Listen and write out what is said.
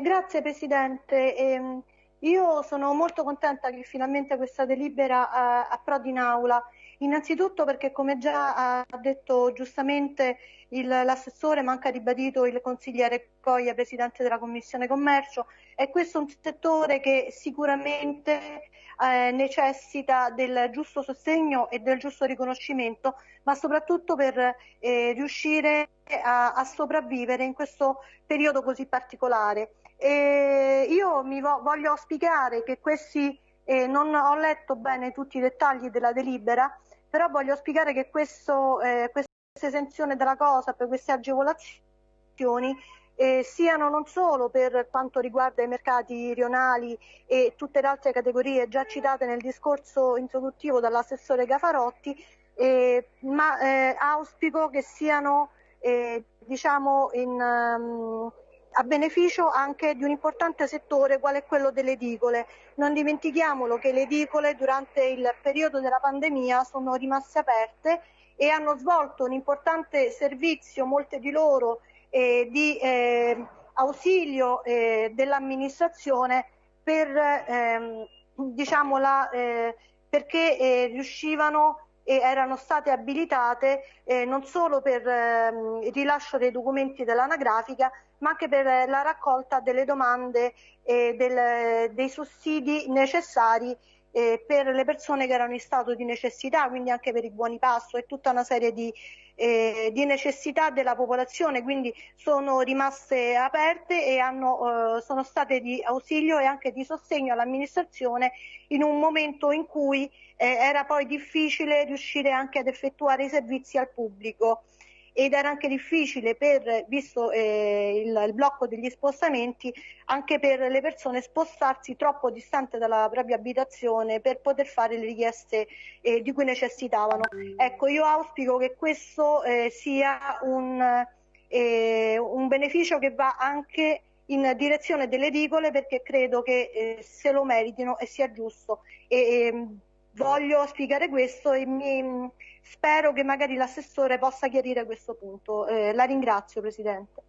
Grazie Presidente. Eh, io sono molto contenta che finalmente questa delibera eh, approdi in aula. Innanzitutto perché come già ha detto giustamente l'assessore, ma anche ha ribadito il consigliere Coglia, Presidente della Commissione Commercio, è questo un settore che sicuramente eh, necessita del giusto sostegno e del giusto riconoscimento, ma soprattutto per eh, riuscire a, a, sopravvivere in questo periodo così particolare. E io mi vo voglio spiegare che questi, eh, non ho letto bene tutti i dettagli della delibera, però voglio spiegare che questo, eh, questa esenzione della cosa, per queste agevolazioni, eh, siano non solo per quanto riguarda i mercati rionali e tutte le altre categorie già citate nel discorso introduttivo dall'assessore Gafarotti, eh, ma eh, auspico che siano eh, diciamo in, um, a beneficio anche di un importante settore quale è quello delle edicole. Non dimentichiamolo che le edicole durante il periodo della pandemia sono rimaste aperte e hanno svolto un importante servizio, molte di loro eh, di eh, ausilio dell'amministrazione per, ehm, diciamo la, eh, perché eh, riuscivano e erano state abilitate eh, non solo per ehm, il rilascio dei documenti dell'anagrafica ma anche per la raccolta delle domande e del, dei sussidi necessari eh, per le persone che erano in stato di necessità, quindi anche per i buoni passo e tutta una serie di, eh, di necessità della popolazione, quindi sono rimaste aperte e hanno, eh, sono state di ausilio e anche di sostegno all'amministrazione in un momento in cui eh, era poi difficile riuscire anche ad effettuare i servizi al pubblico ed era anche difficile per, visto eh, il, il, blocco degli spostamenti, anche per le persone spostarsi troppo distante dalla propria abitazione per poter fare le richieste eh, di cui necessitavano. Ecco, io auspico che questo eh, sia un, eh, un, beneficio che va anche in direzione delle edicole perché credo che eh, se lo meritino e sia giusto. E, ehm, voglio spiegare questo e mi, spero che magari l'assessore possa chiarire questo punto. Eh, la ringrazio Presidente.